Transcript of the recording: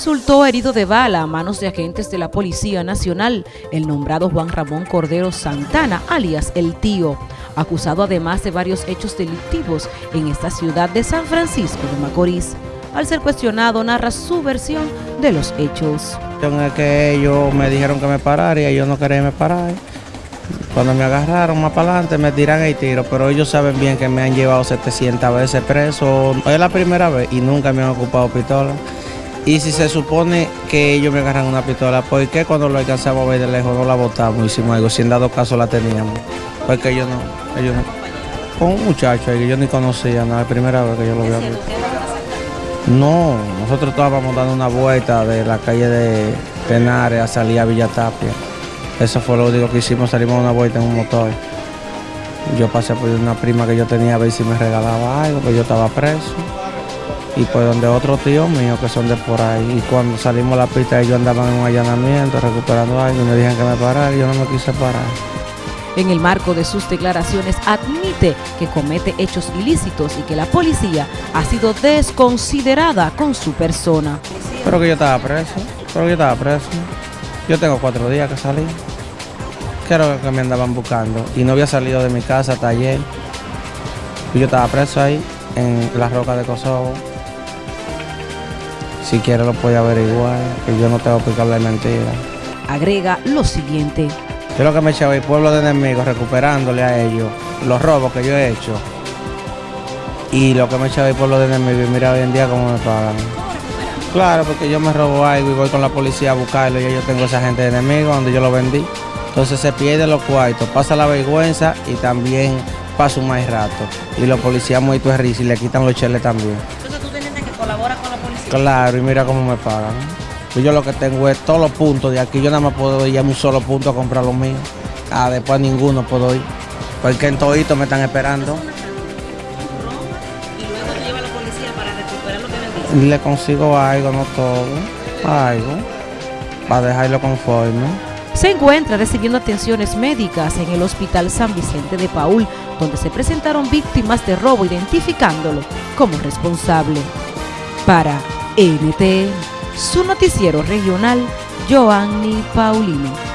resultó herido de bala a manos de agentes de la Policía Nacional, el nombrado Juan Ramón Cordero Santana, alias El Tío, acusado además de varios hechos delictivos en esta ciudad de San Francisco de Macorís. Al ser cuestionado, narra su versión de los hechos. Que ellos me dijeron que me parara y ellos no querían me parar. Cuando me agarraron más para adelante me tiran el tiro, pero ellos saben bien que me han llevado 700 veces preso. Es la primera vez y nunca me han ocupado pistola. Y si se supone que ellos me agarran una pistola, ¿por qué cuando lo alcanzamos a ver de lejos no la botamos? Hicimos algo, si en dado caso la teníamos. Porque ellos no, ellos no. Con un muchacho que yo ni conocía, no, es la primera vez que yo lo veo. No, nosotros estábamos dando una vuelta de la calle de Tenares a salir a Villa Tapia. Eso fue lo único que hicimos, salimos una vuelta en un motor. Yo pasé por una prima que yo tenía a ver si me regalaba algo, pues yo estaba preso y pues donde otros tíos míos que son de por ahí. Y cuando salimos a la pista ellos andaban en un allanamiento recuperando algo y me dijeron que me parara y yo no me quise parar. En el marco de sus declaraciones admite que comete hechos ilícitos y que la policía ha sido desconsiderada con su persona. Pero que yo estaba preso, pero que yo estaba preso. Yo tengo cuatro días que salí. Creo que me andaban buscando y no había salido de mi casa hasta ayer. Y yo estaba preso ahí en la roca de Kosovo. Si quiere lo puede averiguar, que yo no tengo que explicarle mentira. Agrega lo siguiente. Yo lo que me he echado el pueblo de enemigos recuperándole a ellos los robos que yo he hecho. Y lo que me he echado el pueblo de enemigos y mira hoy en día cómo me pagan. Claro, porque yo me robo algo y voy con la policía a buscarlo y yo tengo esa gente de enemigos donde yo lo vendí. Entonces se pierde los cuartos, pasa la vergüenza y también pasa un más rato. Y los policías muy risa y le quitan los cheles también. Claro, y mira cómo me pagan. Yo lo que tengo es todos los puntos de aquí. Yo nada más puedo ir a un solo punto a comprar los míos. Ah, después ninguno puedo ir. Porque en todito me están esperando. Y. Le consigo algo, no todo. Algo. Para dejarlo conforme. Se encuentra recibiendo atenciones médicas en el Hospital San Vicente de Paul, donde se presentaron víctimas de robo identificándolo como responsable. Para NTN, su noticiero regional, Joanny Paulino.